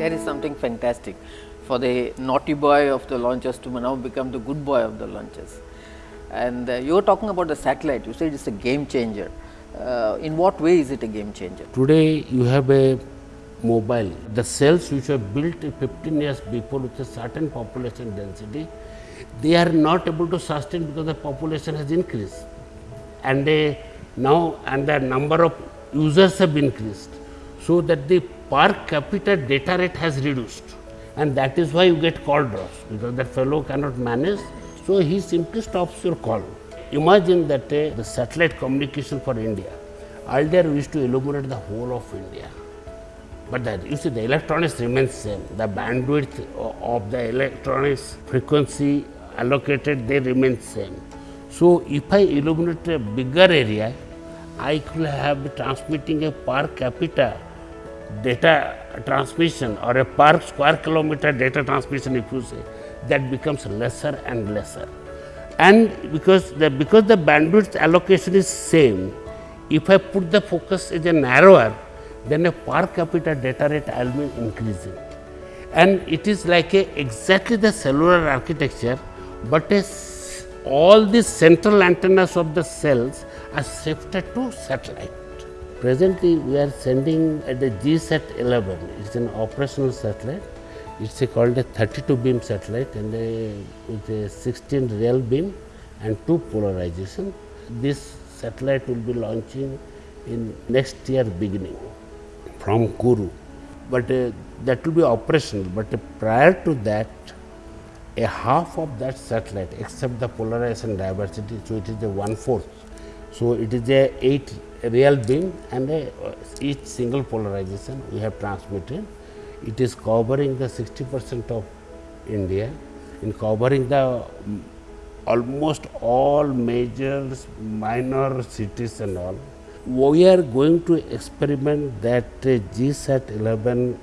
There is something fantastic for the naughty boy of the launches to now become the good boy of the launches. And uh, you were talking about the satellite, you said it is a game changer. Uh, in what way is it a game changer? Today you have a mobile. The cells which were built 15 years before with a certain population density, they are not able to sustain because the population has increased. And they now and the number of users have increased. So that the per capita data rate has reduced and that is why you get call drops because that fellow cannot manage. So he simply stops your call. Imagine that uh, the satellite communication for India, earlier we used to illuminate the whole of India but that you see the electronics remains same. The bandwidth of the electronics frequency allocated they remain same. So if I illuminate a bigger area, I could have transmitting a per capita data transmission or a per square kilometer data transmission if you say that becomes lesser and lesser. And because the because the bandwidth allocation is same, if I put the focus as a narrower, then a per capita data rate will be increasing. And it is like a exactly the cellular architecture, but a, all the central antennas of the cells are shifted to satellite. Presently, we are sending at the GSAT 11, it is an operational satellite. It is called a 32 beam satellite and a, with a 16 real beam and two polarization. This satellite will be launching in next year beginning from Kourou, but uh, that will be operational. But uh, prior to that, a half of that satellite, except the polarization diversity, so it is a one fourth. So it is a eight real beam and a, each single polarization we have transmitted. It is covering the 60 percent of India, in covering the um, almost all major minor cities and all we are going to experiment that uh, GSAT 11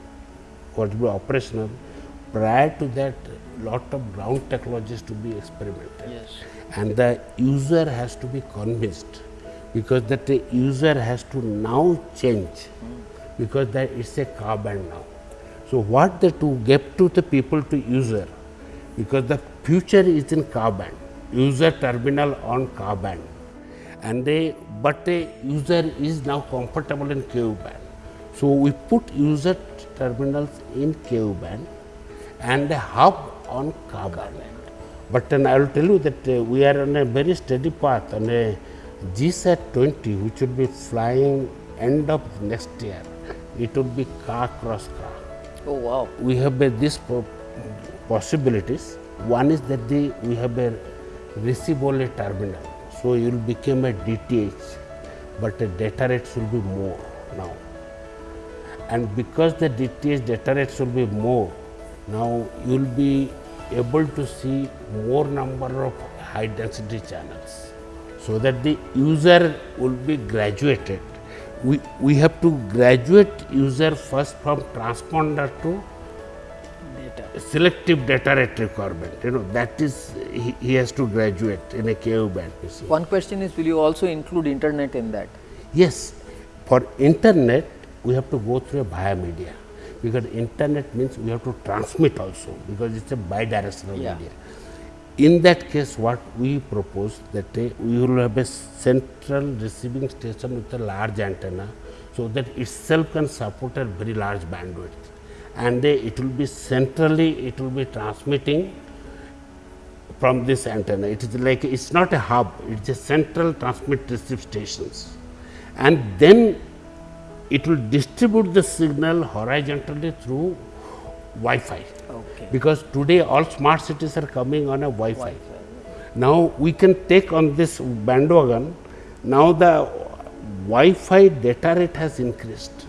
will be operational. Prior to that, lot of ground technologies to be experimented. Yes. And the user has to be convinced because that user has to now change because that it's a Ka band now. So what the to get to the people to user because the future is in Ka band user terminal on Ka band and they but the user is now comfortable in Ku band. So, we put user terminals in Ku band and the hub on band. But then I will tell you that uh, we are on a very steady path on a GSAT 20 which will be flying end of next year. It will be Ka cross Ka. Oh wow. We have uh, these possibilities. One is that the, we have a receive only terminal so, you will become a DTH, but the data rates will be more now. And because the DTH data rates will be more, now you will be able to see more number of high density channels. So that the user will be graduated. We, we have to graduate user first from transponder to selective data rate requirement, you know that is he, he has to graduate in a Ku band. One question is will you also include internet in that? Yes, for internet we have to go through a via media because internet means we have to transmit also because it is a bidirectional yeah. media. In that case what we propose that we will have a central receiving station with a large antenna so that itself can support a very large bandwidth and it will be centrally it will be transmitting from this antenna. It is like it is not a hub, it is a central transmit receive stations and then it will distribute the signal horizontally through Wi-Fi. Okay. Because today all smart cities are coming on a Wi-Fi. Wi now we can take on this bandwagon, now the Wi-Fi data rate has increased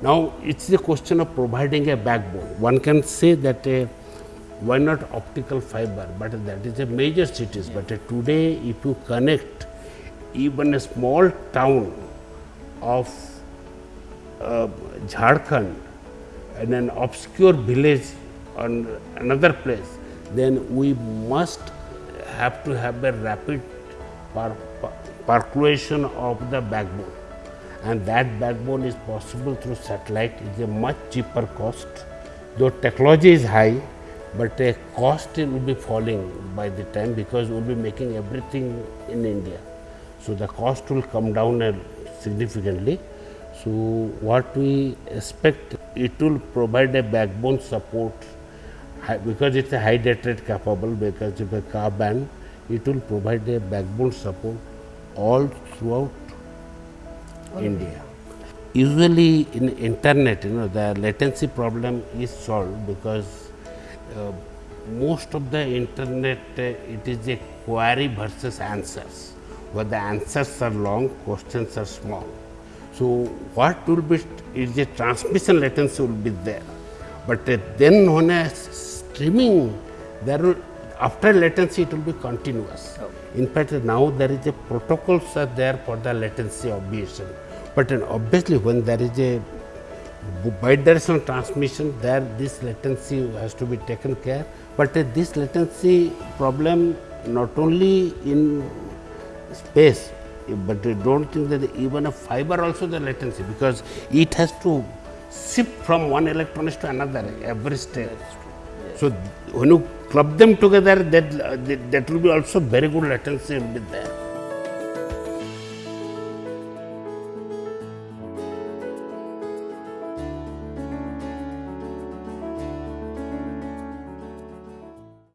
now, it is a question of providing a backbone. One can say that uh, why not optical fiber, but that is a major cities. But uh, today, if you connect even a small town of uh, Jharkhand and an obscure village on another place, then we must have to have a rapid percolation of the backbone and that backbone is possible through satellite. It's a much cheaper cost. Though technology is high, but the cost will be falling by the time because we'll be making everything in India. So the cost will come down uh, significantly. So what we expect, it will provide a backbone support because it's a high data rate capable because of a Ka band, it will provide a backbone support all throughout India. Usually in internet, you know, the latency problem is solved because uh, most of the internet, uh, it is a query versus answers. Where the answers are long, questions are small. So what will be is a transmission latency will be there, but then on a streaming, there will after latency it will be continuous. In fact, now there is a protocols are there for the latency obviation, but obviously when there is a bidirectional transmission there this latency has to be taken care. But this latency problem not only in space but I don't think that even a fiber also the latency because it has to shift from one electronics to another every step so when you club them together that that, that will be also very good latency will be there